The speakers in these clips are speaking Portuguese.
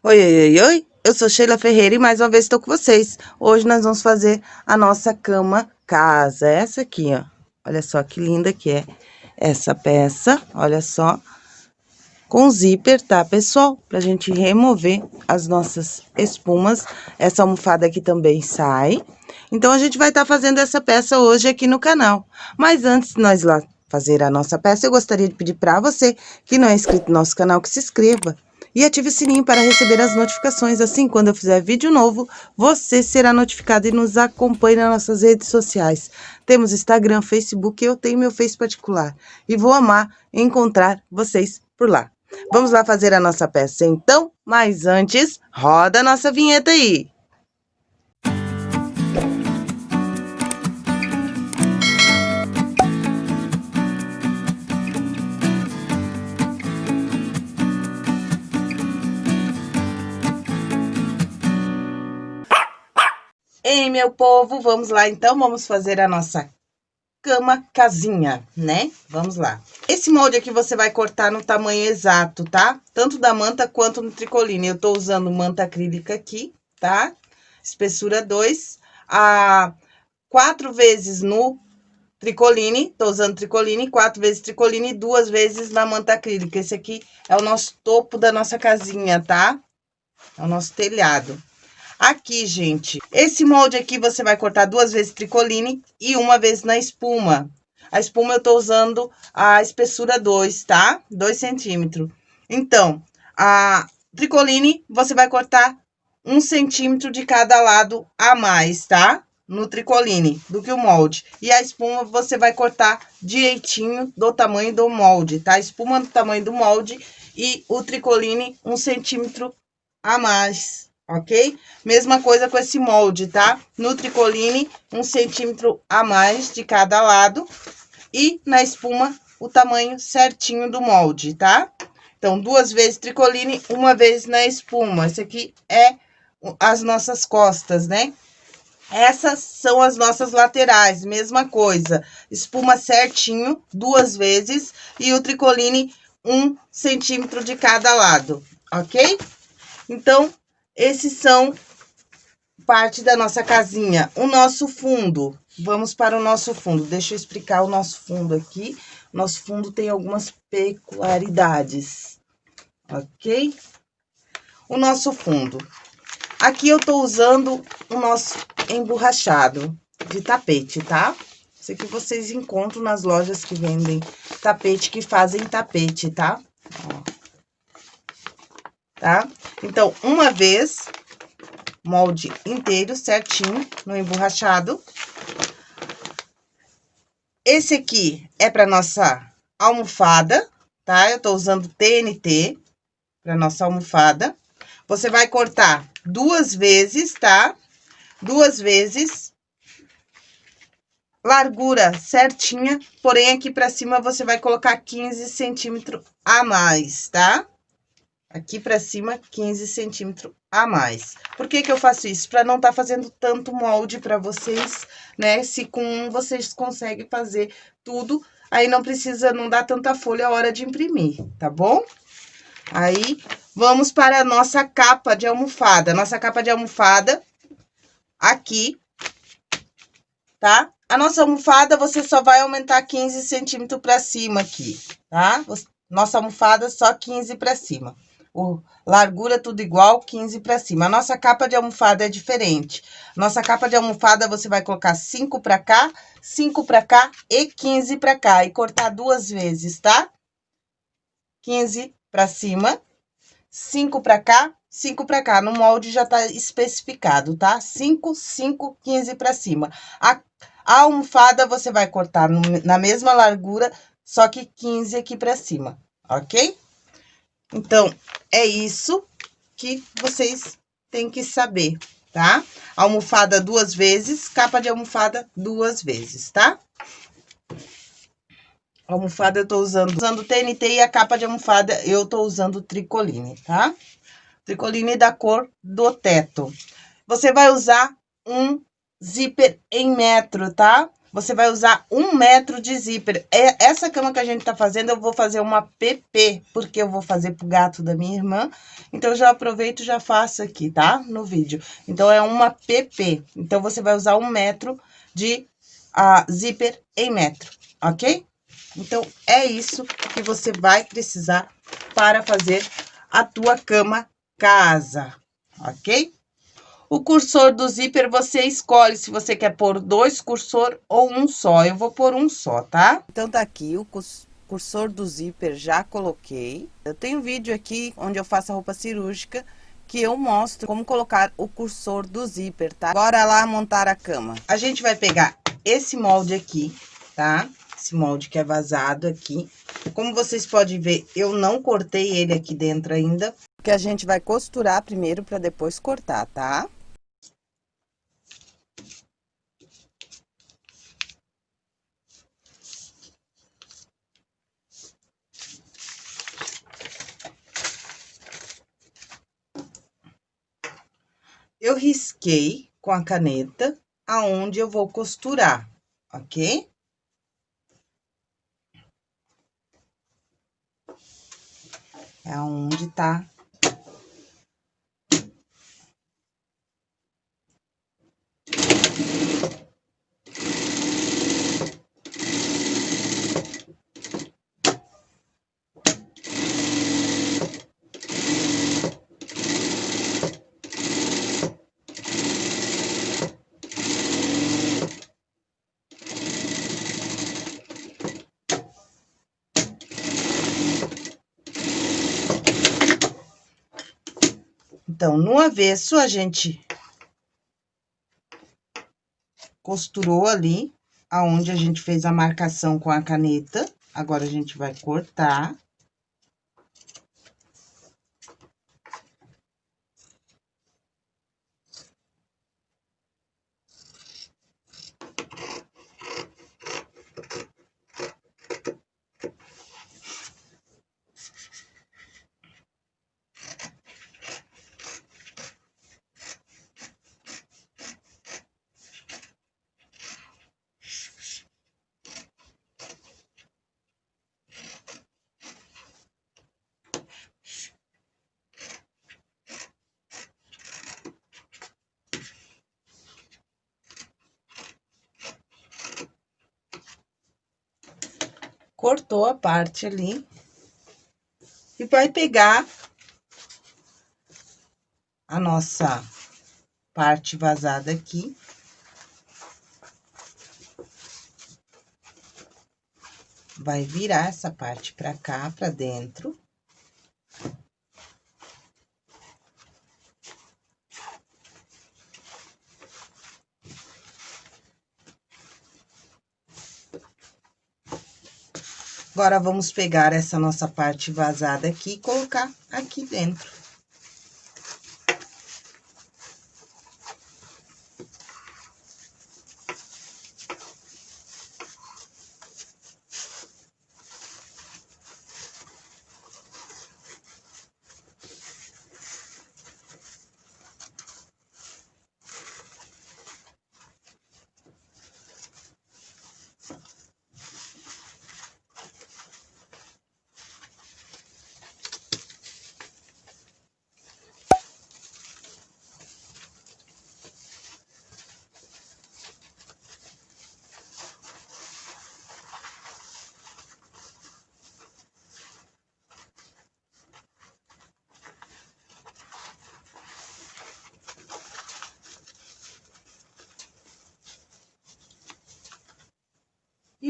Oi, oi, oi, oi, eu sou Sheila Ferreira e mais uma vez estou com vocês. Hoje nós vamos fazer a nossa cama casa, essa aqui, ó. Olha só que linda que é essa peça, olha só. Com zíper, tá, pessoal? Pra gente remover as nossas espumas. Essa almofada aqui também sai. Então, a gente vai estar tá fazendo essa peça hoje aqui no canal. Mas antes de nós lá fazer a nossa peça, eu gostaria de pedir para você que não é inscrito no nosso canal que se inscreva e ative o sininho para receber as notificações. Assim, quando eu fizer vídeo novo, você será notificado e nos acompanhe nas nossas redes sociais. Temos Instagram, Facebook, eu tenho meu Face particular. E vou amar encontrar vocês por lá. Vamos lá fazer a nossa peça, então? Mas antes, roda a nossa vinheta aí! Ei, meu povo, vamos lá então, vamos fazer a nossa cama casinha, né? Vamos lá. Esse molde aqui você vai cortar no tamanho exato, tá? Tanto da manta quanto no tricoline. Eu tô usando manta acrílica aqui, tá? Espessura 2, a quatro vezes no tricoline, tô usando tricoline, quatro vezes tricoline e duas vezes na manta acrílica. Esse aqui é o nosso topo da nossa casinha, tá? É o nosso telhado. Aqui, gente, esse molde aqui você vai cortar duas vezes tricoline e uma vez na espuma. A espuma eu tô usando a espessura 2, tá? 2 centímetros. Então, a tricoline você vai cortar um centímetro de cada lado a mais, tá? No tricoline, do que o molde. E a espuma você vai cortar direitinho do tamanho do molde, tá? Espuma do tamanho do molde e o tricoline um centímetro a mais, ok? Mesma coisa com esse molde, tá? No tricoline, um centímetro a mais de cada lado. E na espuma, o tamanho certinho do molde, tá? Então, duas vezes tricoline, uma vez na espuma. Esse aqui é as nossas costas, né? Essas são as nossas laterais, mesma coisa. Espuma certinho, duas vezes, e o tricoline, um centímetro de cada lado, ok? Então, esses são parte da nossa casinha. O nosso fundo, vamos para o nosso fundo. Deixa eu explicar o nosso fundo aqui. Nosso fundo tem algumas peculiaridades, ok? O nosso fundo. Aqui eu tô usando o nosso emborrachado de tapete, tá? Isso aqui vocês encontram nas lojas que vendem tapete, que fazem tapete, tá? Ó tá? Então, uma vez, molde inteiro, certinho, no emborrachado. Esse aqui é para nossa almofada, tá? Eu tô usando TNT para nossa almofada. Você vai cortar duas vezes, tá? Duas vezes. Largura certinha, porém aqui para cima você vai colocar 15 centímetros a mais, tá? Aqui pra cima, 15 centímetros a mais. Por que que eu faço isso? Pra não tá fazendo tanto molde pra vocês, né? Se com um vocês conseguem fazer tudo, aí não precisa, não dá tanta folha a hora de imprimir, tá bom? Aí, vamos para a nossa capa de almofada. Nossa capa de almofada, aqui, tá? A nossa almofada, você só vai aumentar 15 centímetros pra cima aqui, tá? Nossa almofada, só 15 pra cima o largura tudo igual, 15 para cima. A nossa capa de almofada é diferente. Nossa capa de almofada, você vai colocar 5 para cá, 5 para cá e 15 para cá. E cortar duas vezes, tá? 15 para cima, 5 para cá, 5 para cá. No molde já tá especificado, tá? 5, 5, 15 para cima. A, a almofada, você vai cortar no, na mesma largura, só que 15 aqui para cima, ok? Então, é isso que vocês têm que saber, tá? Almofada duas vezes, capa de almofada duas vezes, tá? almofada eu tô usando, usando TNT e a capa de almofada eu tô usando tricoline, tá? Tricoline da cor do teto. Você vai usar um zíper em metro, tá? Você vai usar um metro de zíper. É, essa cama que a gente tá fazendo, eu vou fazer uma PP, porque eu vou fazer pro gato da minha irmã. Então, já aproveito e já faço aqui, tá? No vídeo. Então, é uma PP. Então, você vai usar um metro de uh, zíper em metro, ok? Então, é isso que você vai precisar para fazer a tua cama casa, ok? O cursor do zíper, você escolhe se você quer pôr dois cursor ou um só. Eu vou pôr um só, tá? Então, tá aqui o cursor do zíper, já coloquei. Eu tenho um vídeo aqui onde eu faço a roupa cirúrgica que eu mostro como colocar o cursor do zíper, tá? Bora lá montar a cama. A gente vai pegar esse molde aqui, tá? Esse molde que é vazado aqui. Como vocês podem ver, eu não cortei ele aqui dentro ainda. Que a gente vai costurar primeiro para depois cortar, tá? Eu risquei com a caneta aonde eu vou costurar, ok? É aonde tá Então, no avesso, a gente costurou ali, aonde a gente fez a marcação com a caneta. Agora, a gente vai cortar. cortou a parte ali e vai pegar a nossa parte vazada aqui. Vai virar essa parte pra cá, pra dentro. Agora, vamos pegar essa nossa parte vazada aqui e colocar aqui dentro.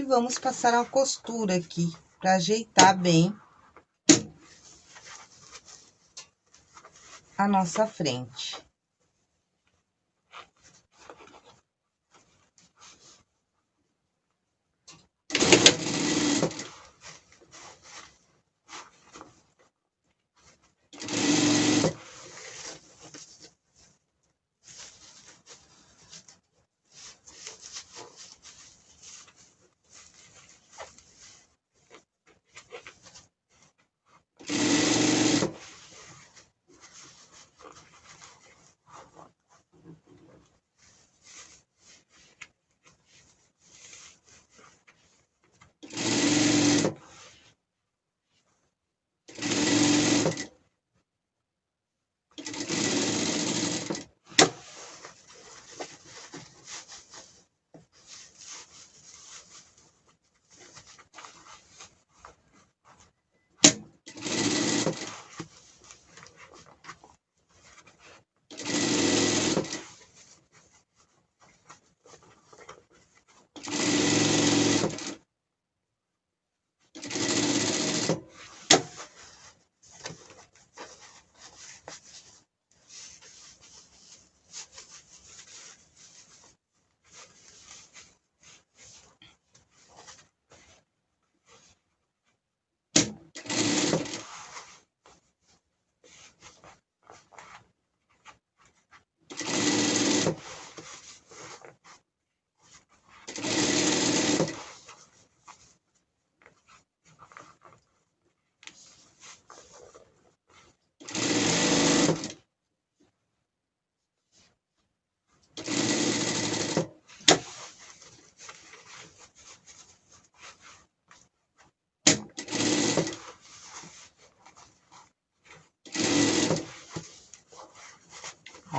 Vamos passar uma costura aqui, para ajeitar bem a nossa frente.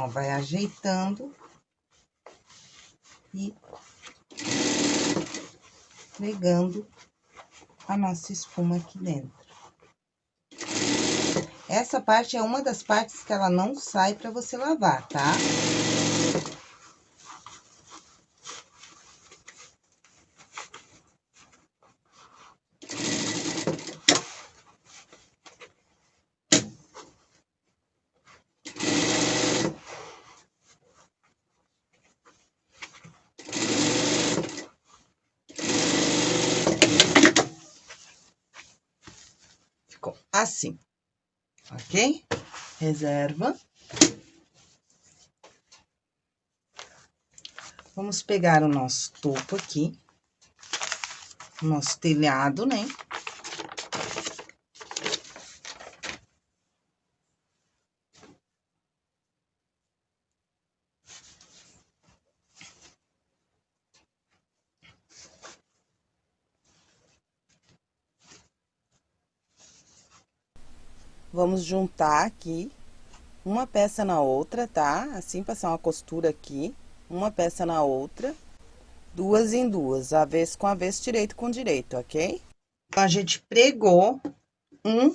Ó, vai ajeitando e pegando a nossa espuma aqui dentro. Essa parte é uma das partes que ela não sai para você lavar, tá? Assim, ok? Reserva. Vamos pegar o nosso topo aqui, o nosso telhado, né? Vamos juntar aqui uma peça na outra, tá? Assim, passar uma costura aqui, uma peça na outra, duas em duas, avesso com avesso, direito com direito, ok? Então, a gente pregou um,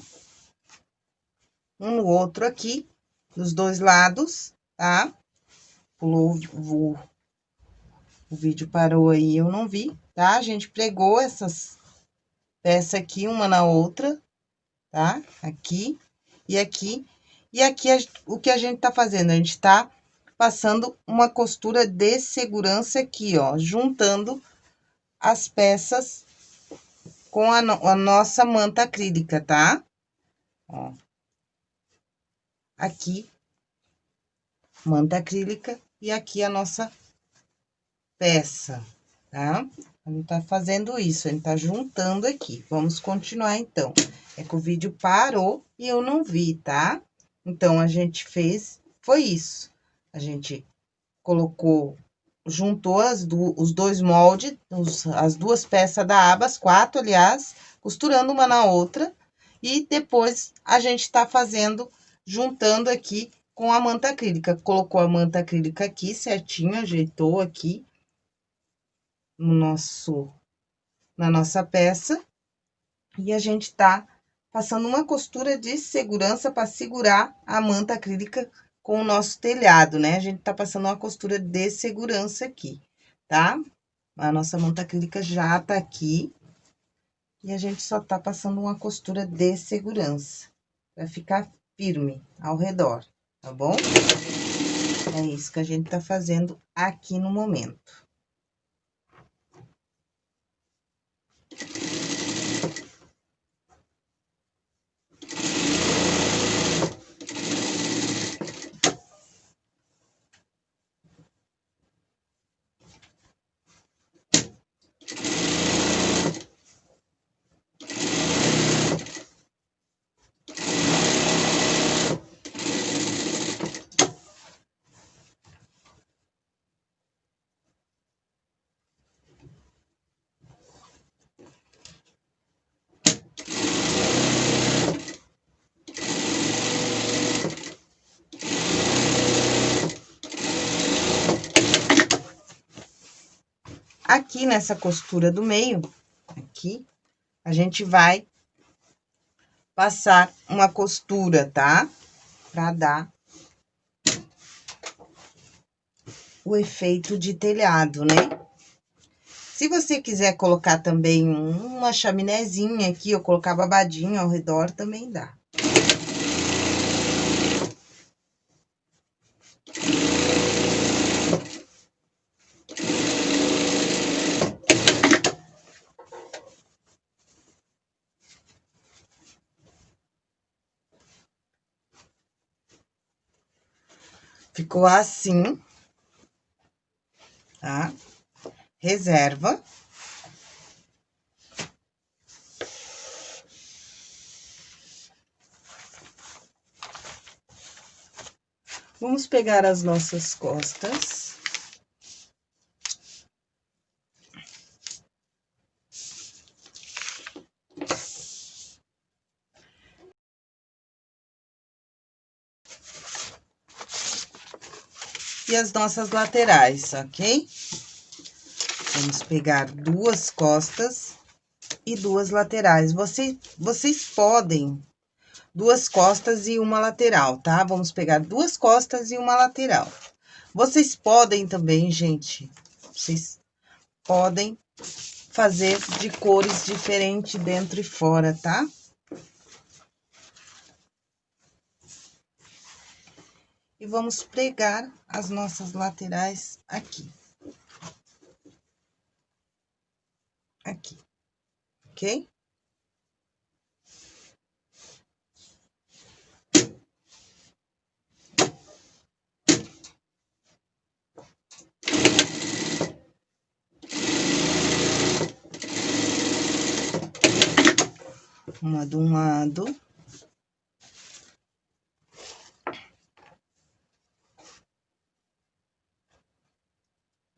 um no outro aqui, dos dois lados, tá? Pulou o, o vídeo parou aí, eu não vi, tá? A gente pregou essas peças aqui, uma na outra, tá? Aqui e aqui. E aqui, o que a gente tá fazendo? A gente tá passando uma costura de segurança aqui, ó, juntando as peças com a, no a nossa manta acrílica, tá? Ó. Aqui, manta acrílica, e aqui a nossa peça, tá? Gente tá fazendo isso, gente tá juntando aqui. Vamos continuar, então. É que o vídeo parou e eu não vi, tá? Então, a gente fez, foi isso. A gente colocou, juntou as do, os dois moldes, os, as duas peças da aba, as quatro, aliás, costurando uma na outra. E depois, a gente tá fazendo, juntando aqui com a manta acrílica. Colocou a manta acrílica aqui certinho, ajeitou aqui no nosso, na nossa peça. E a gente tá passando uma costura de segurança para segurar a manta acrílica com o nosso telhado, né? A gente tá passando uma costura de segurança aqui, tá? A nossa manta acrílica já tá aqui. E a gente só tá passando uma costura de segurança, para ficar firme ao redor, tá bom? É isso que a gente tá fazendo aqui no momento. Nessa costura do meio, aqui, a gente vai passar uma costura, tá? Pra dar o efeito de telhado, né? Se você quiser colocar também uma chaminézinha aqui, ou colocar babadinho ao redor, também dá. Ficou assim, tá? Reserva. Vamos pegar as nossas costas. E as nossas laterais, ok? Vamos pegar duas costas e duas laterais. Você, vocês podem duas costas e uma lateral, tá? Vamos pegar duas costas e uma lateral. Vocês podem também, gente, vocês podem fazer de cores diferentes dentro e fora, tá? E vamos pregar as nossas laterais aqui. Aqui, ok? uma de um lado.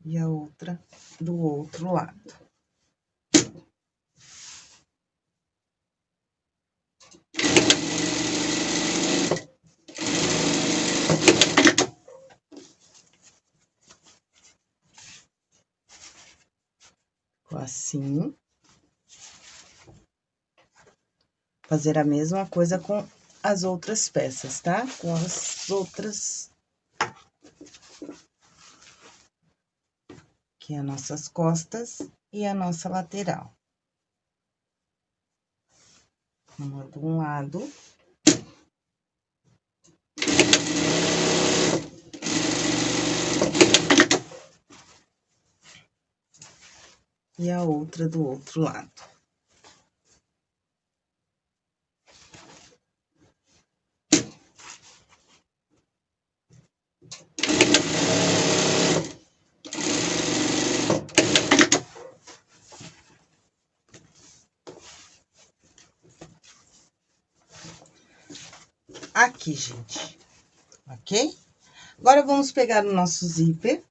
E a outra do outro lado. assim. fazer a mesma coisa com as outras peças, tá? Com as outras... Aqui as nossas costas e a nossa lateral. Uma de um lado. E a outra do outro lado. Aqui, gente, ok? Agora, vamos pegar o nosso zíper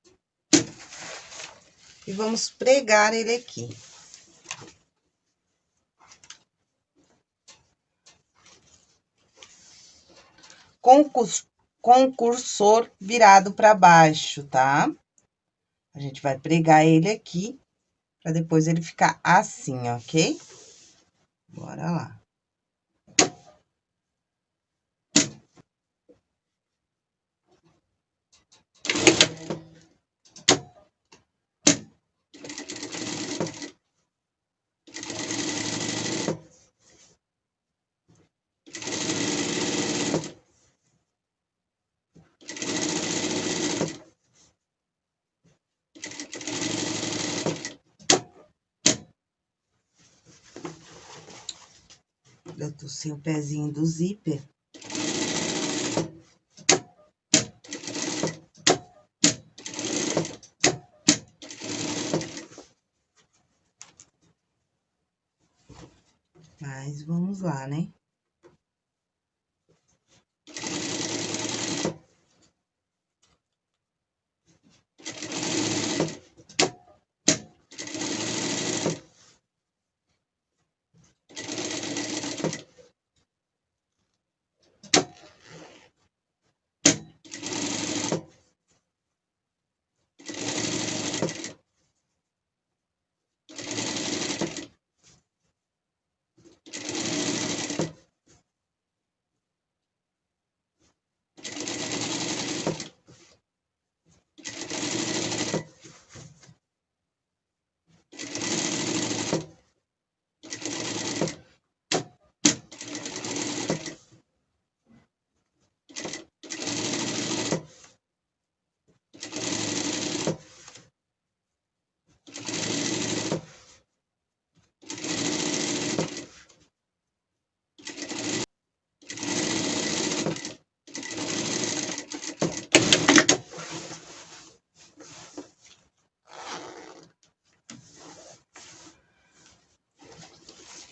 e vamos pregar ele aqui. Com o, cursor virado para baixo, tá? A gente vai pregar ele aqui, para depois ele ficar assim, ok? Bora lá. Eu sem o pezinho do zíper. Mas vamos lá, né?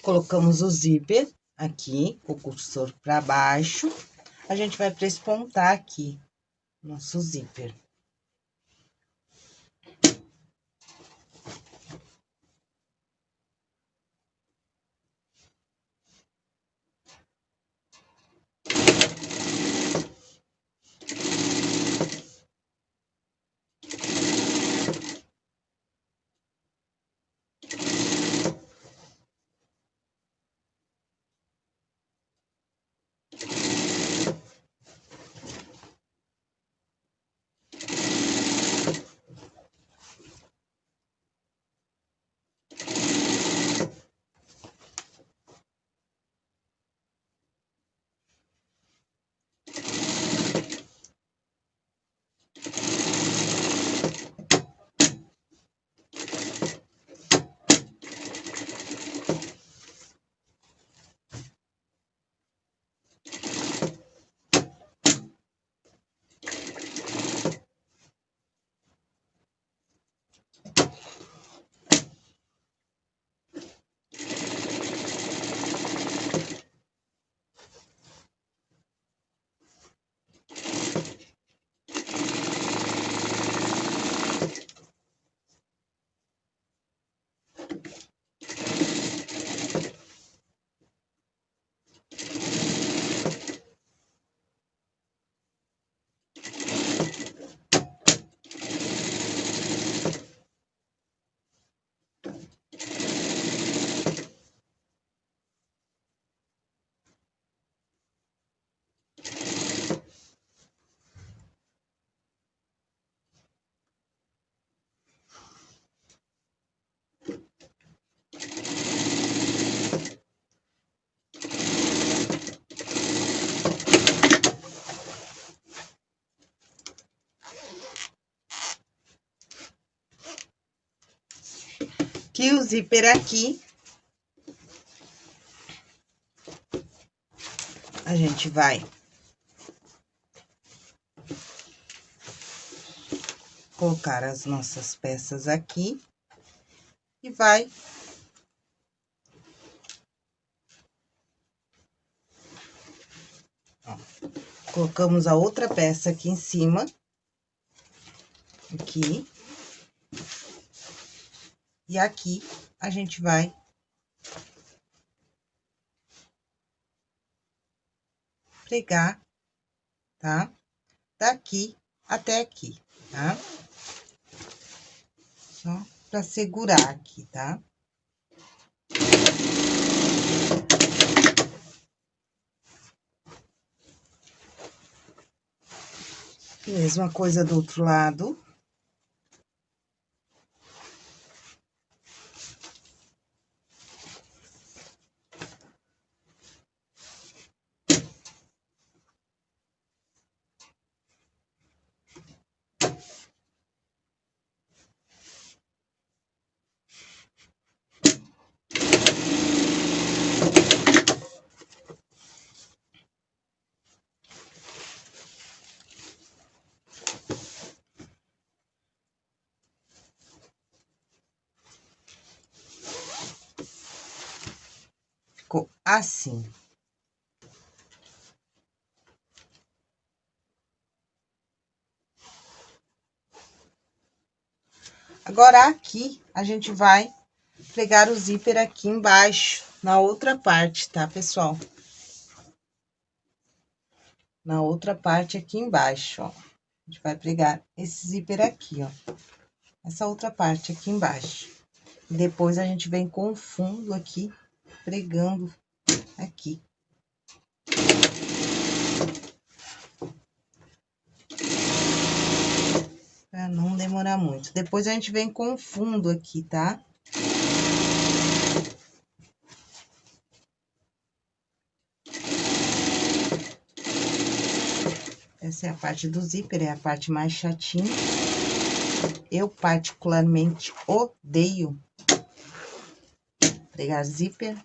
Colocamos o zíper aqui, o cursor para baixo. A gente vai prespontar aqui nosso zíper. E o zíper aqui. A gente vai colocar as nossas peças aqui e vai Ó, colocamos a outra peça aqui em cima, aqui, e aqui a gente vai pregar, tá? Daqui até aqui, tá? Só pra segurar aqui, tá? Mesma coisa do outro lado. ficou assim. Agora, aqui, a gente vai pregar o zíper aqui embaixo, na outra parte, tá, pessoal? Na outra parte aqui embaixo, ó. A gente vai pregar esse zíper aqui, ó. Essa outra parte aqui embaixo. Depois, a gente vem com o fundo aqui pregando aqui. Pra não demorar muito. Depois a gente vem com o fundo aqui, tá? Essa é a parte do zíper, é a parte mais chatinha. Eu, particularmente, odeio pregar zíper.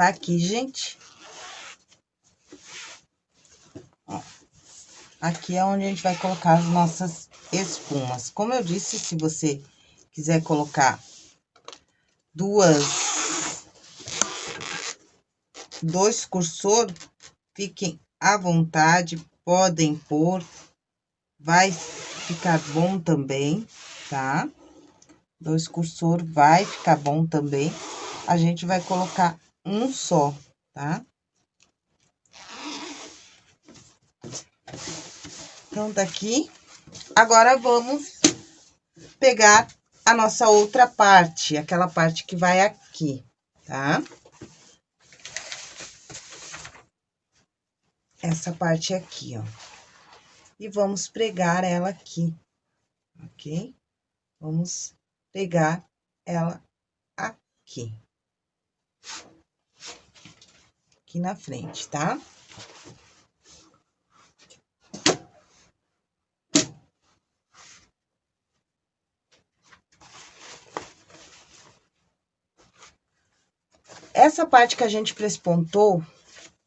Tá aqui, gente. Ó, aqui é onde a gente vai colocar as nossas espumas. Como eu disse, se você quiser colocar duas... Dois cursor, fiquem à vontade, podem pôr. Vai ficar bom também, tá? Dois cursor vai ficar bom também. A gente vai colocar um só, tá? Então, tá aqui. Agora, vamos pegar a nossa outra parte, aquela parte que vai aqui, tá? Essa parte aqui, ó. E vamos pregar ela aqui, ok? Vamos pegar ela aqui aqui na frente, tá? Essa parte que a gente prespontou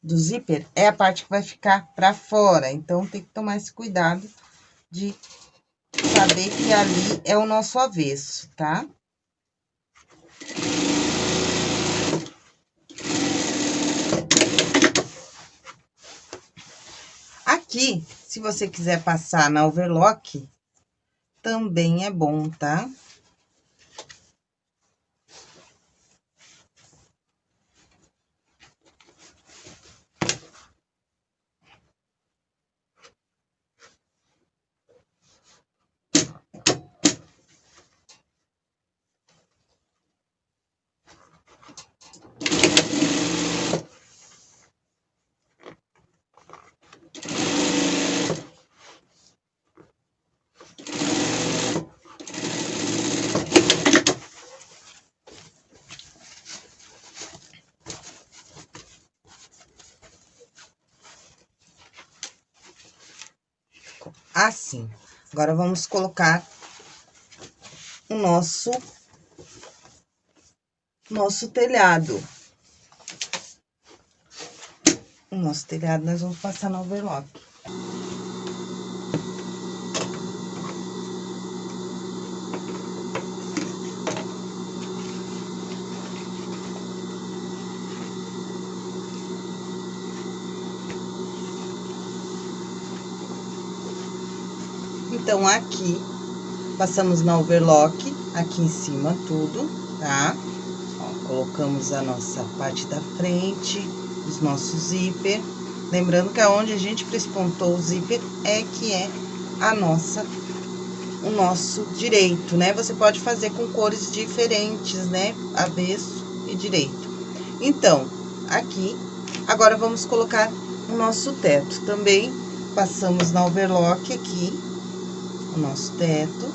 do zíper é a parte que vai ficar pra fora, então tem que tomar esse cuidado de saber que ali é o nosso avesso, tá? Aqui, se você quiser passar na overlock, também é bom, tá? assim. Agora, vamos colocar o nosso, nosso telhado. O nosso telhado nós vamos passar no overlock. Então, aqui, passamos na overlock, aqui em cima tudo, tá? Ó, colocamos a nossa parte da frente, os nossos zíper. Lembrando que aonde a gente prespontou o zíper é que é a nossa, o nosso direito, né? Você pode fazer com cores diferentes, né? Avesso e direito. Então, aqui, agora vamos colocar o nosso teto. Também passamos na overlock aqui, o nosso teto.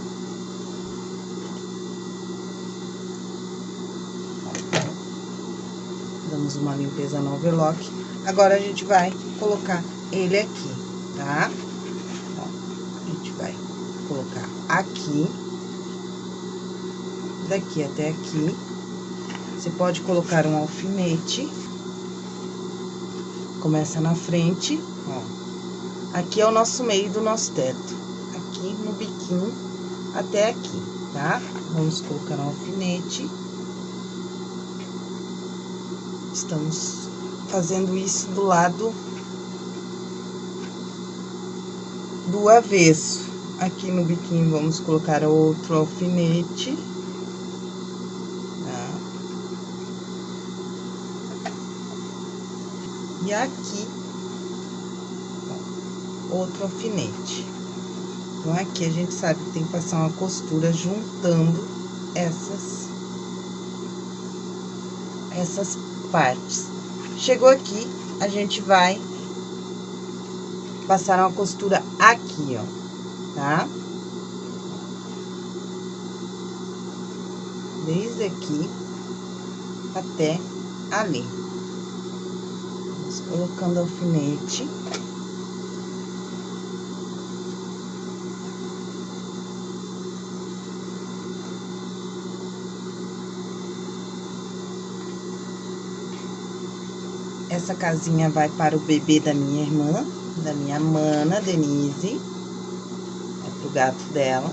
Damos uma limpeza no overlock. Agora, a gente vai colocar ele aqui, tá? Ó, a gente vai colocar aqui. Daqui até aqui. Você pode colocar um alfinete. Começa na frente, ó. Aqui é o nosso meio do nosso teto biquinho até aqui, tá? Vamos colocar um alfinete. Estamos fazendo isso do lado do avesso. Aqui no biquinho, vamos colocar outro alfinete. Tá? E aqui, outro alfinete. Então, aqui a gente sabe que tem que passar uma costura juntando essas, essas partes. Chegou aqui, a gente vai passar uma costura aqui, ó, tá? Desde aqui até ali. Vamos colocando alfinete. Essa casinha vai para o bebê da minha irmã, da minha mana, Denise. É pro gato dela.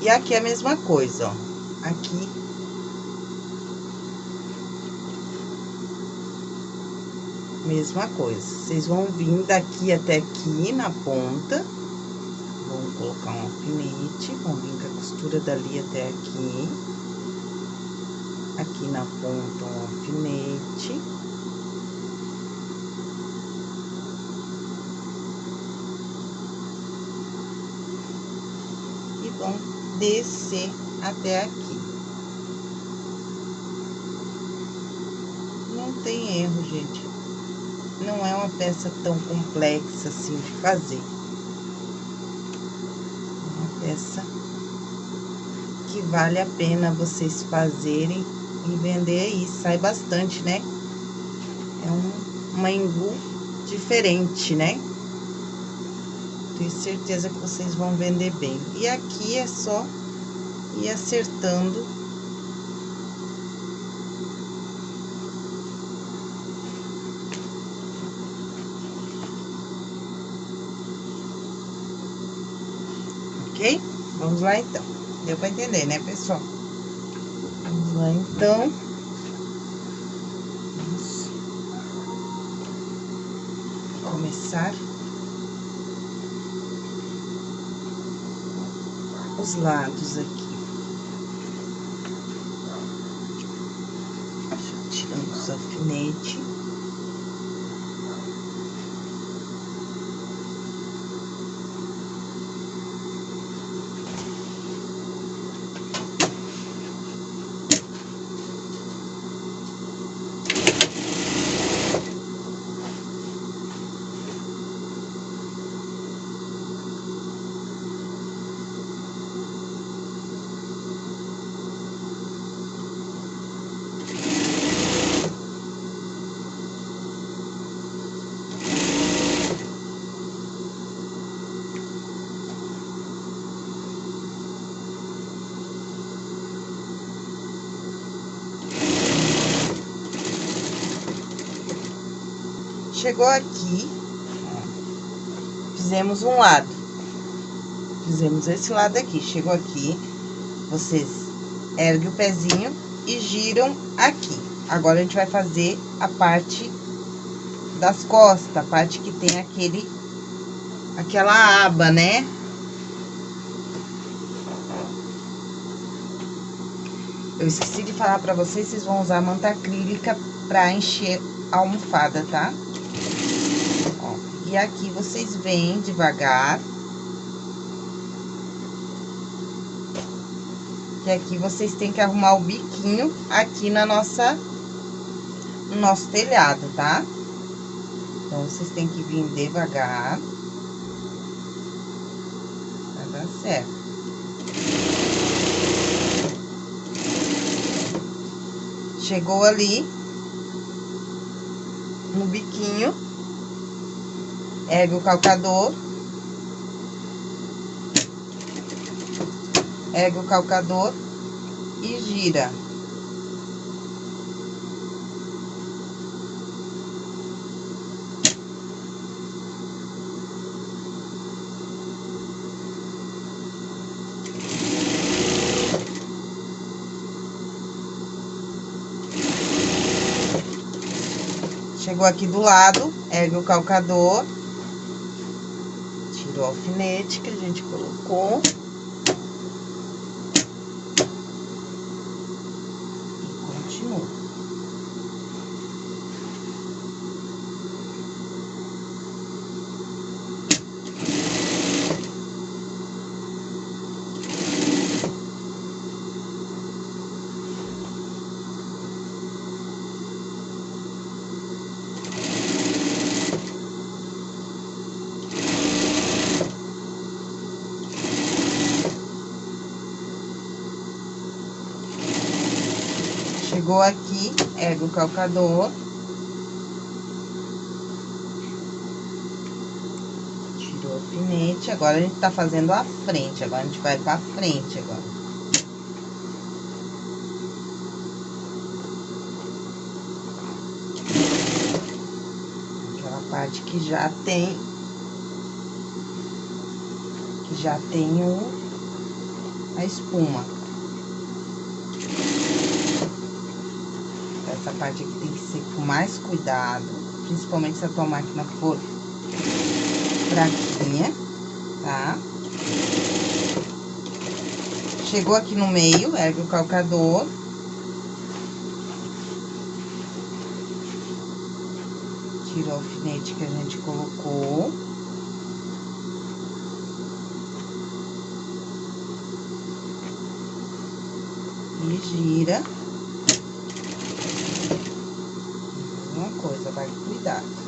E aqui é a mesma coisa, ó aqui. Mesma coisa, vocês vão vir daqui até aqui na ponta, vão colocar um alfinete, vão vir com a costura dali até aqui. Aqui na ponta um alfinete. E vão descer até aqui. Não tem erro, gente. Não é uma peça tão complexa assim de fazer. É uma peça que vale a pena vocês fazerem e vender aí. Sai bastante, né? É um, uma engu diferente, né? Tenho certeza que vocês vão vender bem. E aqui é só e acertando ok? Vamos lá então. Deu para entender, né, pessoal? Vamos lá então. Vamos começar. Os lados aqui. Os Chegou aqui, fizemos um lado. Fizemos esse lado aqui. Chegou aqui, vocês erguem o pezinho e giram aqui. Agora, a gente vai fazer a parte das costas, a parte que tem aquele, aquela aba, né? Eu esqueci de falar pra vocês, vocês vão usar manta acrílica pra encher a almofada, tá? Aqui vocês vêm devagar. E aqui vocês têm que arrumar o biquinho aqui na nossa, no nosso telhado, tá? Então, vocês têm que vir devagar. Vai dar certo. Chegou ali, no biquinho, ergue o calcador. Ergue o calcador e gira. Chegou aqui do lado, ergue o calcador. Tira o alfinete que a gente colocou. E continua. Chegou aqui, ergue o calcador. Tirou o alfinete, agora a gente tá fazendo a frente, agora a gente vai pra frente agora. Aquela parte que já tem... Que já tem o... A espuma. Essa parte aqui tem que ser com mais cuidado, principalmente se a tua máquina for fraquinha, tá? Chegou aqui no meio, ergue o calcador. Tira o alfinete que a gente colocou. E gira. Mesma coisa, vai com cuidado.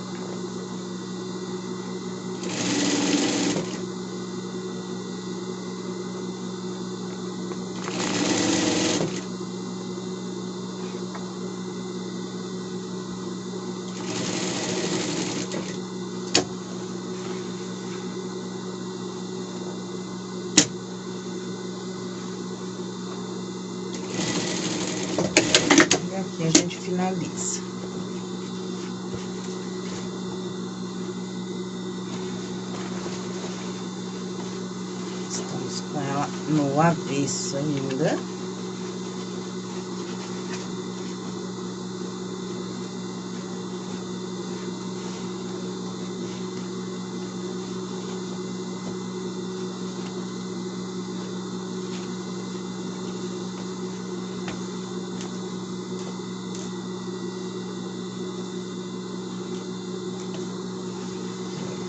E aqui a gente finaliza. Estamos com ela no avesso ainda.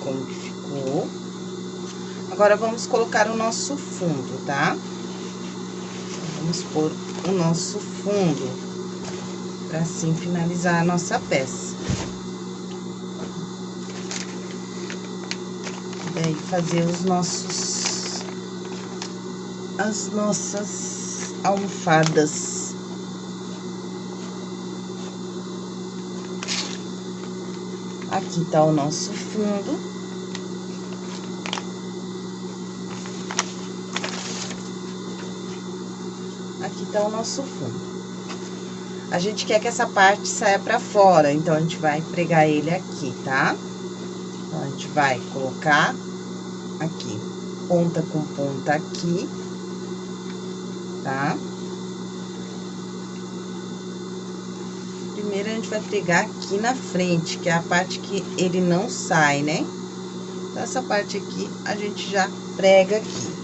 Como que ficou. Agora, vamos colocar o nosso fundo, tá? Vamos pôr o nosso fundo, pra assim finalizar a nossa peça. Daí, fazer os nossos... As nossas almofadas. Aqui tá o nosso fundo. Aqui tá o nosso fundo. a gente quer que essa parte saia pra fora, então, a gente vai pregar ele aqui, tá? Então, a gente vai colocar aqui, ponta com ponta aqui, tá? Primeiro, a gente vai pregar aqui na frente, que é a parte que ele não sai, né? Então, essa parte aqui, a gente já prega aqui.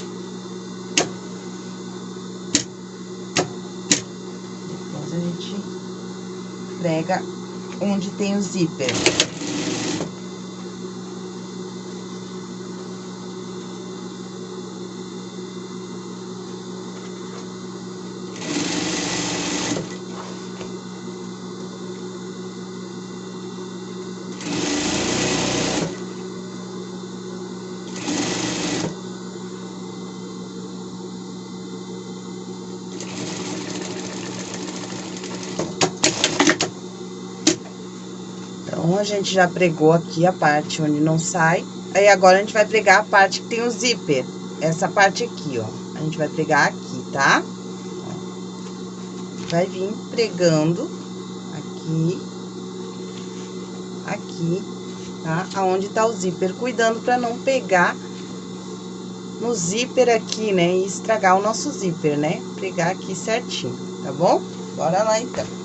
Depois, a gente prega onde tem o zíper. A gente já pregou aqui a parte onde não sai. Aí, agora, a gente vai pregar a parte que tem o zíper. Essa parte aqui, ó. A gente vai pregar aqui, tá? Vai vir pregando aqui, aqui, tá? Aonde tá o zíper, cuidando pra não pegar no zíper aqui, né? E estragar o nosso zíper, né? Pregar aqui certinho, tá bom? Bora lá, então.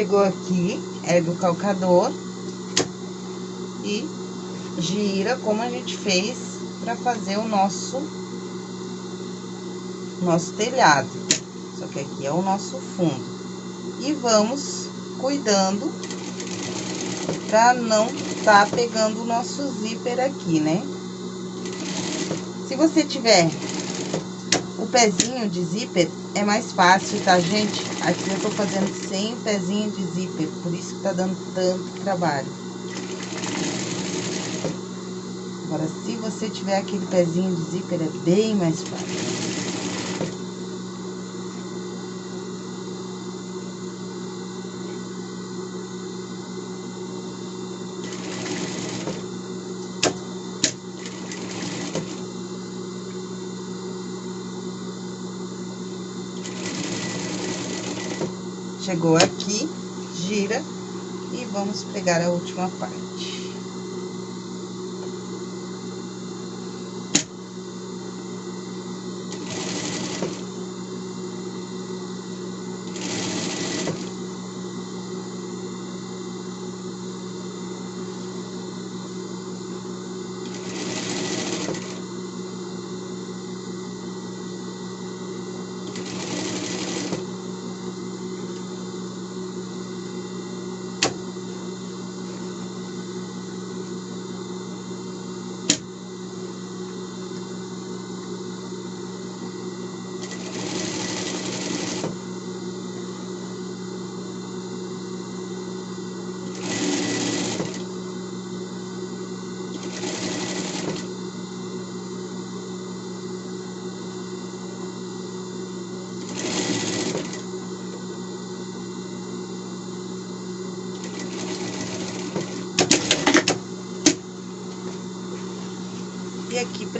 Chegou aqui, ergue o calcador e gira como a gente fez para fazer o nosso, nosso telhado. Só que aqui é o nosso fundo. E vamos cuidando para não tá pegando o nosso zíper aqui, né? Se você tiver pezinho de zíper, é mais fácil, tá, gente? Aqui eu tô fazendo sem pezinho de zíper, por isso que tá dando tanto trabalho. Agora, se você tiver aquele pezinho de zíper, é bem mais fácil. Chegou aqui, gira e vamos pegar a última parte.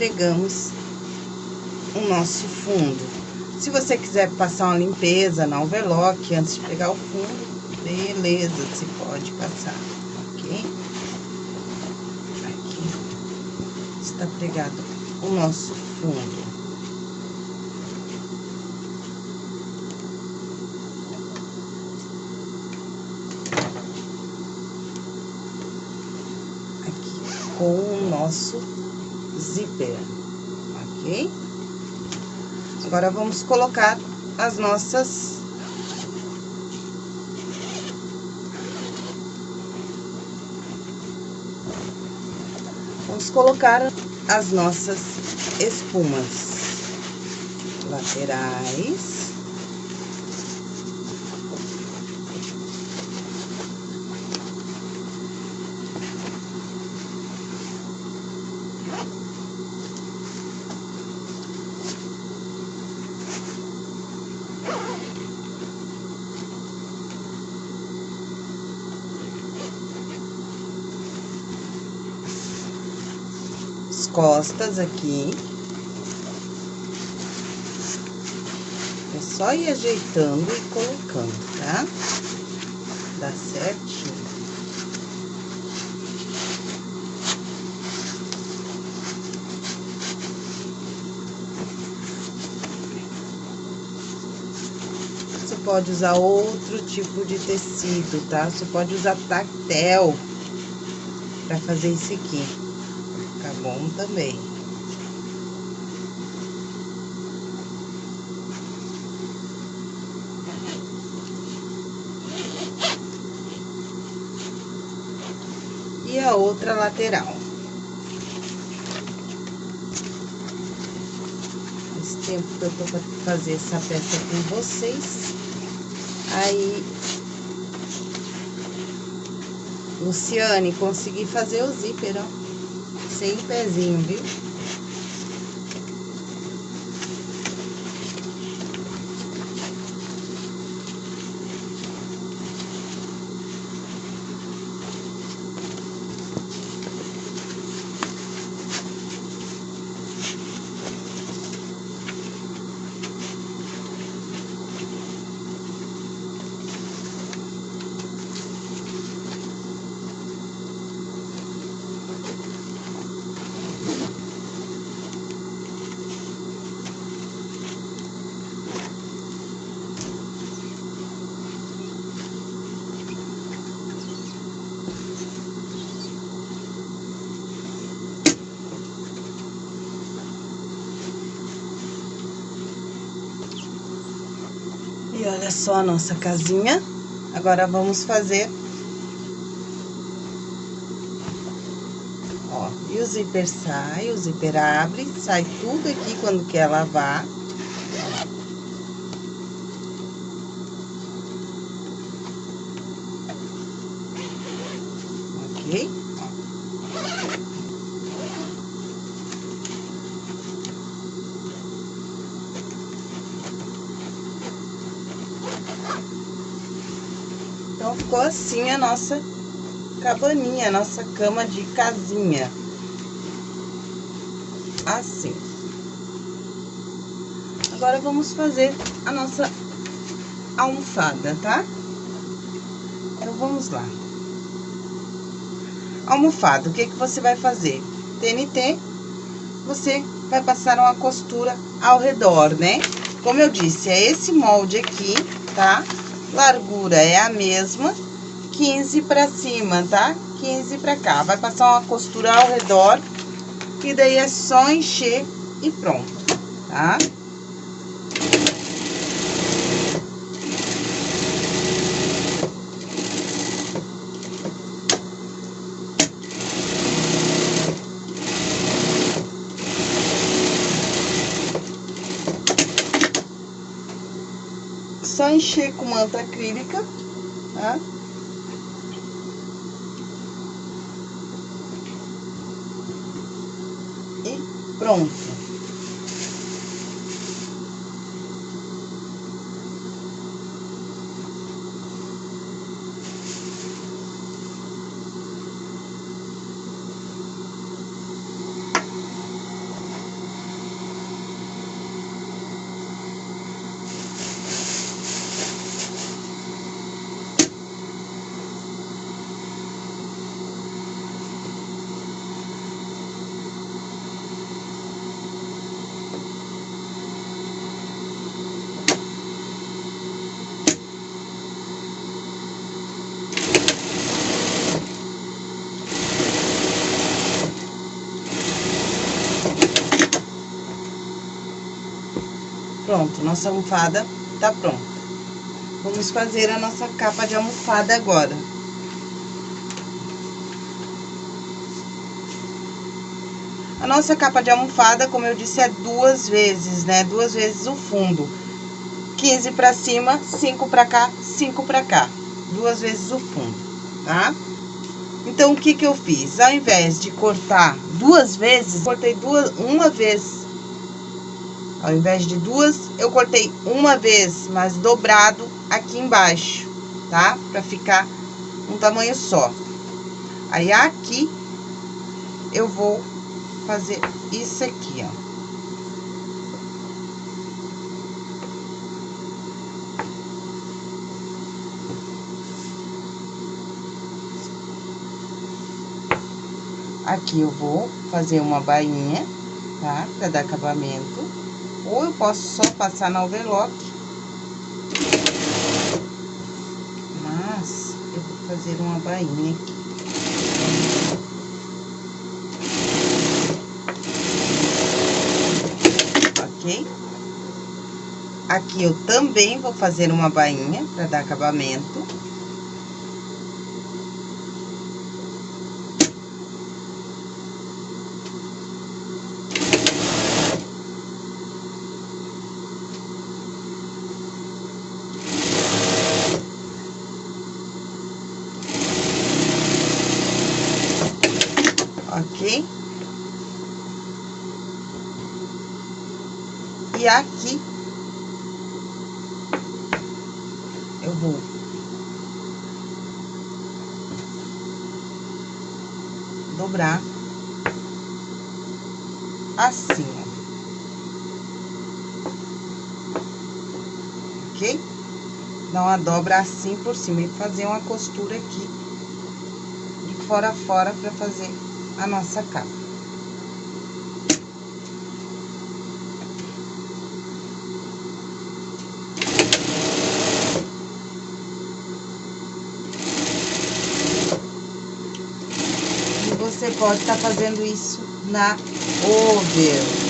pregamos o nosso fundo. Se você quiser passar uma limpeza na overlock antes de pegar o fundo, beleza, você pode passar, ok? Aqui está pregado o nosso fundo. Aqui com o nosso zíper, ok? Agora, vamos colocar as nossas... Vamos colocar as nossas espumas laterais. Costas aqui. É só ir ajeitando e colocando, tá? Dá certinho. Você pode usar outro tipo de tecido, tá? Você pode usar tactel para fazer isso aqui bom também. E a outra lateral. Faz tempo que eu tô pra fazer essa peça com vocês. Aí, Luciane, consegui fazer o zíper, ó sem pezinho, viu? E olha só a nossa casinha. Agora, vamos fazer... Ó, e o zíper sai, o zíper abre, sai tudo aqui quando quer lavar. Ok? Então, ficou assim a nossa cabaninha, a nossa cama de casinha. Assim. Agora, vamos fazer a nossa almofada, tá? Então, vamos lá. Almofada, o que que você vai fazer? TNT, você vai passar uma costura ao redor, né? Como eu disse, é esse molde aqui, tá? largura é a mesma, 15 pra cima, tá? 15 pra cá. Vai passar uma costura ao redor, e daí é só encher e pronto, tá? só encher com manta acrílica, tá? Pronto. Pronto, nossa almofada tá pronta. Vamos fazer a nossa capa de almofada agora. A nossa capa de almofada, como eu disse, é duas vezes, né? Duas vezes o fundo. 15 pra cima, 5 pra cá, 5 pra cá. Duas vezes o fundo, tá? Então, o que que eu fiz? Ao invés de cortar duas vezes, cortei duas, uma vez. Ao invés de duas, eu cortei uma vez, mas dobrado aqui embaixo, tá? Pra ficar um tamanho só. Aí, aqui, eu vou fazer isso aqui, ó. Aqui eu vou fazer uma bainha, tá? Pra dar acabamento. Ou eu posso só passar na overlock. Mas, eu vou fazer uma bainha aqui. Ok? Aqui eu também vou fazer uma bainha pra dar acabamento. E aqui, eu vou dobrar assim, ó. Ok? Dobra assim por cima e fazer uma costura aqui de fora a fora pra fazer a nossa capa. você pode estar tá fazendo isso na over.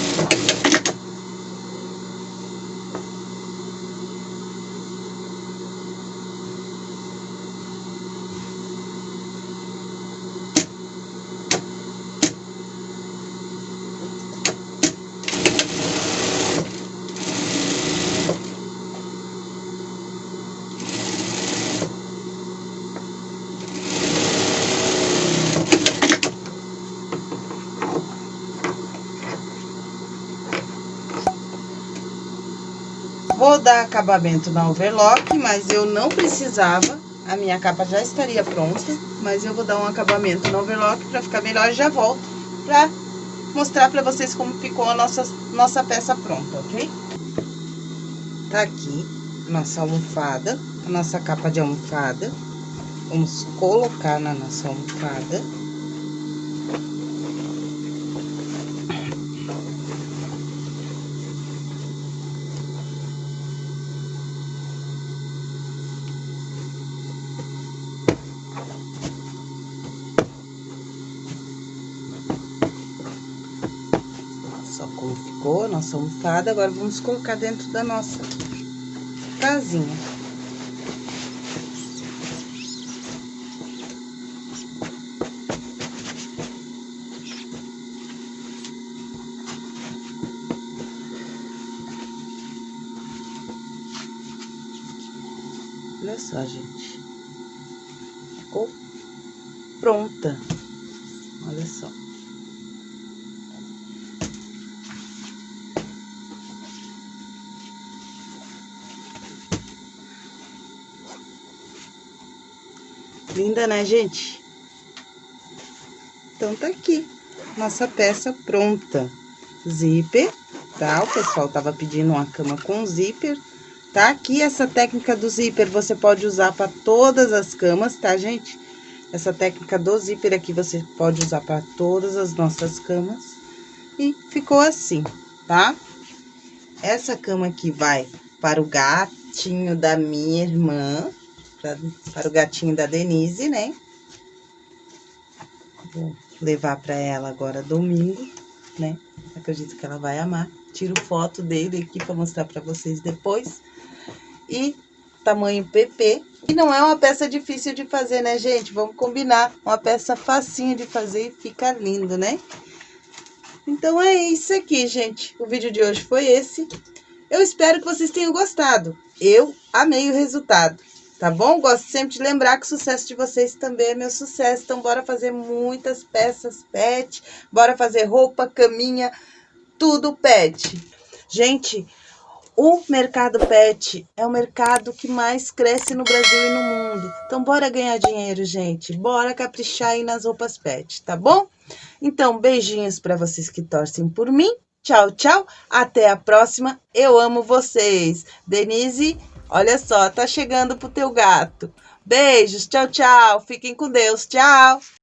Vou dar acabamento na overlock, mas eu não precisava. A minha capa já estaria pronta, mas eu vou dar um acabamento no overlock pra ficar melhor e já volto pra mostrar pra vocês como ficou a nossa, nossa peça pronta, ok? Tá aqui nossa almofada, a nossa capa de almofada. Vamos colocar na nossa almofada. ficou a Agora, vamos colocar dentro da nossa casinha. Olha só, gente. Linda, né, gente? Então, tá aqui, nossa peça pronta. Zíper, tá? O pessoal tava pedindo uma cama com zíper. Tá aqui essa técnica do zíper, você pode usar para todas as camas, tá, gente? Essa técnica do zíper aqui você pode usar para todas as nossas camas. E ficou assim, tá? Essa cama aqui vai para o gatinho da minha irmã, pra, para o gatinho da Denise, né? Vou levar para ela agora domingo, né? Acredito que ela vai amar. Tiro foto dele aqui para mostrar para vocês depois. E tamanho PP. E não é uma peça difícil de fazer, né, gente? Vamos combinar. Uma peça facinho de fazer e fica lindo, né? Então é isso aqui, gente. O vídeo de hoje foi esse. Eu espero que vocês tenham gostado. Eu amei o resultado, tá bom? Gosto sempre de lembrar que o sucesso de vocês também é meu sucesso. Então, bora fazer muitas peças pet. Bora fazer roupa, caminha, tudo pet. Gente, o mercado pet é o mercado que mais cresce no Brasil e no mundo. Então, bora ganhar dinheiro, gente. Bora caprichar aí nas roupas pet, tá bom? Então, beijinhos para vocês que torcem por mim. Tchau, tchau. Até a próxima. Eu amo vocês. Denise, olha só, tá chegando pro teu gato. Beijos. Tchau, tchau. Fiquem com Deus. Tchau.